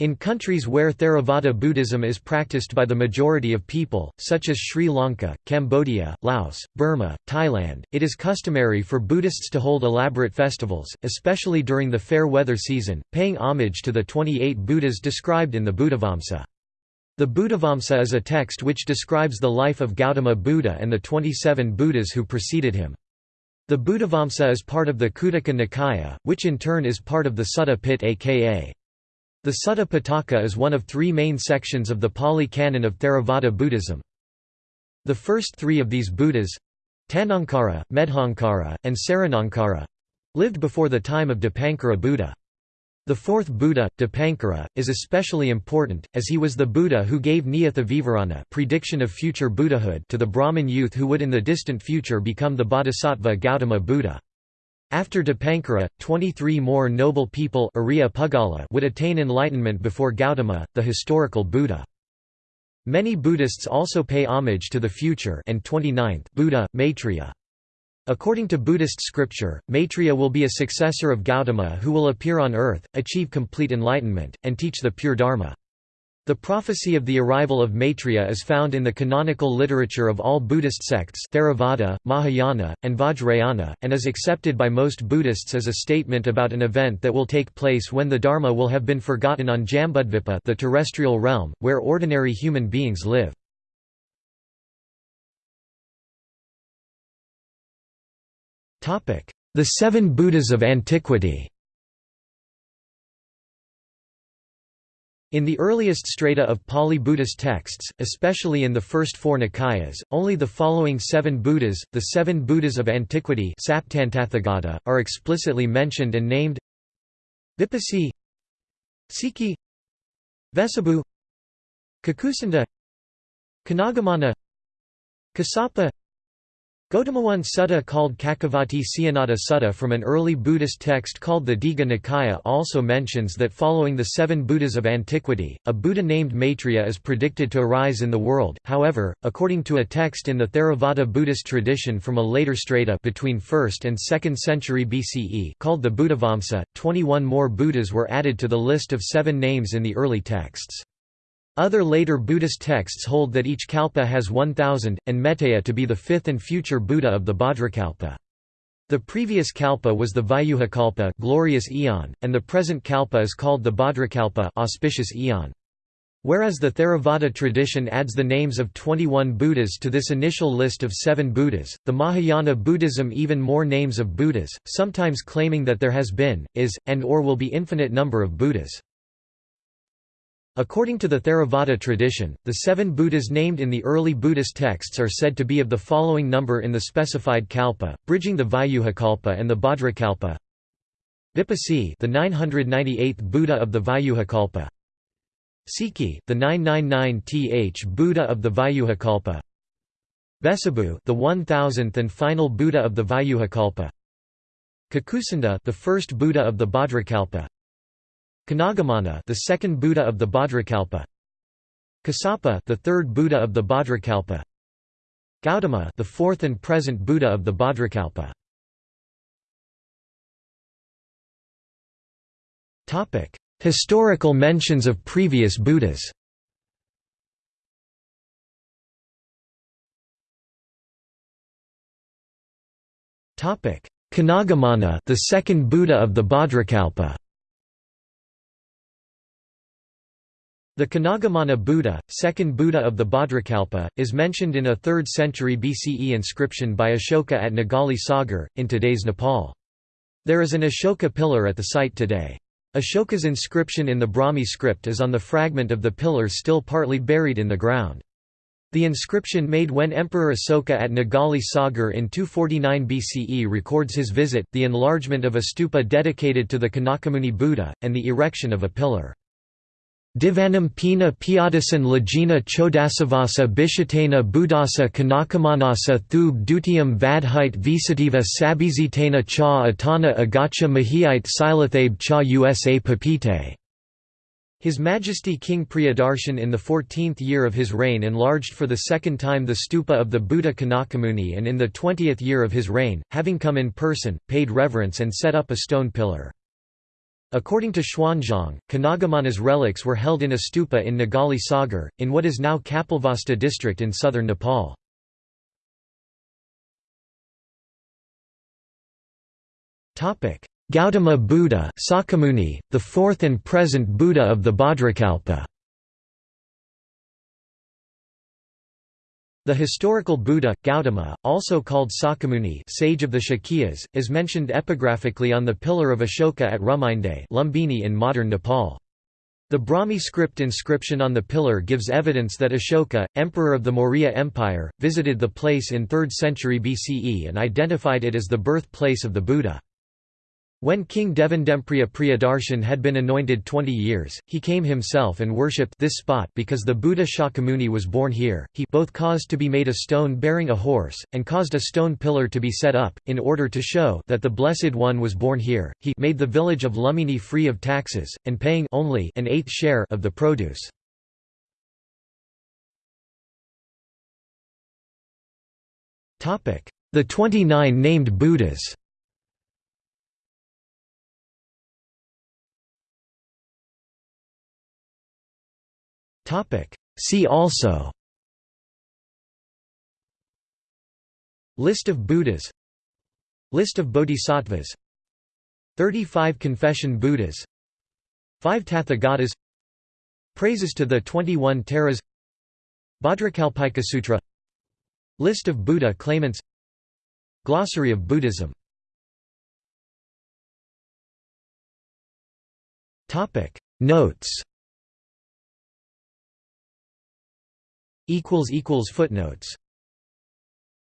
In countries where Theravada Buddhism is practiced by the majority of people, such as Sri Lanka, Cambodia, Laos, Burma, Thailand, it is customary for Buddhists to hold elaborate festivals, especially during the fair weather season, paying homage to the 28 Buddhas described in the Buddhavamsa. The Buddhavamsa is a text which describes the life of Gautama Buddha and the 27 Buddhas who preceded him. The Buddhavamsa is part of the Khuddaka Nikaya, which in turn is part of the Sutta Pitaka aka the Sutta Pitaka is one of three main sections of the Pali Canon of Theravada Buddhism. The first three of these Buddhas—Tanankara, Medhankara, and Saranankara—lived before the time of Dipankara Buddha. The fourth Buddha, Dipankara, is especially important, as he was the Buddha who gave Niyatha Vivarana prediction of future Buddhahood to the Brahmin youth who would in the distant future become the Bodhisattva Gautama Buddha. After Dipankara, 23 more noble people would attain enlightenment before Gautama, the historical Buddha. Many Buddhists also pay homage to the future and 29th Buddha, Maitreya. According to Buddhist scripture, Maitreya will be a successor of Gautama who will appear on earth, achieve complete enlightenment, and teach the pure Dharma. The prophecy of the arrival of Maitreya is found in the canonical literature of all Buddhist sects Theravada, Mahayana, and Vajrayana, and is accepted by most Buddhists as a statement about an event that will take place when the Dharma will have been forgotten on Jambudvipa the terrestrial realm, where ordinary human beings live. The Seven Buddhas of Antiquity In the earliest strata of Pali Buddhist texts, especially in the first four Nikayas, only the following seven Buddhas, the seven Buddhas of antiquity are explicitly mentioned and named. Vipassi Sikhi Vessabhu Kakusanda Kanagamana Kassapa Gautamawan Sutta called Cakkavatti Sihanada Sutta from an early Buddhist text called the Digha Nikaya also mentions that following the seven Buddhas of antiquity, a Buddha named Maitreya is predicted to arise in the world, however, according to a text in the Theravada Buddhist tradition from a later strata between 1st and 2nd century BCE called the Buddhavamsa, 21 more Buddhas were added to the list of seven names in the early texts. Other later Buddhist texts hold that each kalpa has 1000, and Metteyya to be the fifth and future Buddha of the Bhadrakalpa. The previous kalpa was the Vyuhakalpa glorious eon, and the present kalpa is called the Bhadrakalpa auspicious eon. Whereas the Theravada tradition adds the names of 21 Buddhas to this initial list of seven Buddhas, the Mahayana Buddhism even more names of Buddhas, sometimes claiming that there has been, is, and or will be infinite number of Buddhas. According to the Theravada tradition, the seven Buddhas named in the early Buddhist texts are said to be of the following number in the specified kalpa, bridging the Vyuhakalpa and the Bhadrakalpa. Vipassi, the 998th Buddha of the Vyuhakalpa. Sikhi, the 999th Buddha of the Vyuhakalpa. Vessabhu, the 1000th and final Buddha of the Vyuhakalpa. Kakusanda, the first Buddha of the Bhadrakalpa. Kanagamana, the second Buddha of the Bhadrakalpa. Kassapa, the third Buddha of the Bhadrakalpa. Gautama, the fourth and present Buddha of the Bhadrakalpa. Topic: Historical mentions of previous Buddhas. Topic: Kanagamana, the second Buddha of the Bhadrakalpa. The Kanagamana Buddha, second Buddha of the Bhadrakalpa, is mentioned in a 3rd century BCE inscription by Ashoka at Nigali Sagar, in today's Nepal. There is an Ashoka pillar at the site today. Ashoka's inscription in the Brahmi script is on the fragment of the pillar still partly buried in the ground. The inscription made when Emperor Asoka at Nigali Sagar in 249 BCE records his visit, the enlargement of a stupa dedicated to the Kanakamuni Buddha, and the erection of a pillar. Divanam pina piadasan lajina chodasavasa bishatena budasa kanakamanasa thub dutiam vadhite visativa sabizitena cha atana agacha mahiyite silathabe cha usa papite. His Majesty King Priyadarshan in the 14th year of his reign enlarged for the second time the stupa of the Buddha Kanakamuni and in the 20th year of his reign, having come in person, paid reverence and set up a stone pillar. According to Xuanzang, Kanagamana's relics were held in a stupa in Nigali Sagar, in what is now Kapilvastu district in southern Nepal. Gautama Buddha Sakyamuni, the fourth and present Buddha of the Bhadrakalpa The historical Buddha, Gautama, also called Sakyamuni sage of the Shakyas, is mentioned epigraphically on the pillar of Ashoka at Ruminde Lumbini in modern Nepal. The Brahmi script inscription on the pillar gives evidence that Ashoka, emperor of the Maurya Empire, visited the place in 3rd century BCE and identified it as the birthplace of the Buddha. When King Devanampriya Priyadarshan had been anointed 20 years, he came himself and worshipped this spot because the Buddha Shakyamuni was born here. He both caused to be made a stone bearing a horse, and caused a stone pillar to be set up, in order to show that the Blessed One was born here. He made the village of Lumbini free of taxes, and paying only an eighth share of the produce. The 29 named Buddhas See also. List of Buddhas. List of Bodhisattvas. 35 Confession Buddhas. 5 Tathagatas Praises to the 21 Taras. Bhadrakalpika Sutra. List of Buddha claimants. Glossary of Buddhism. Notes Footnotes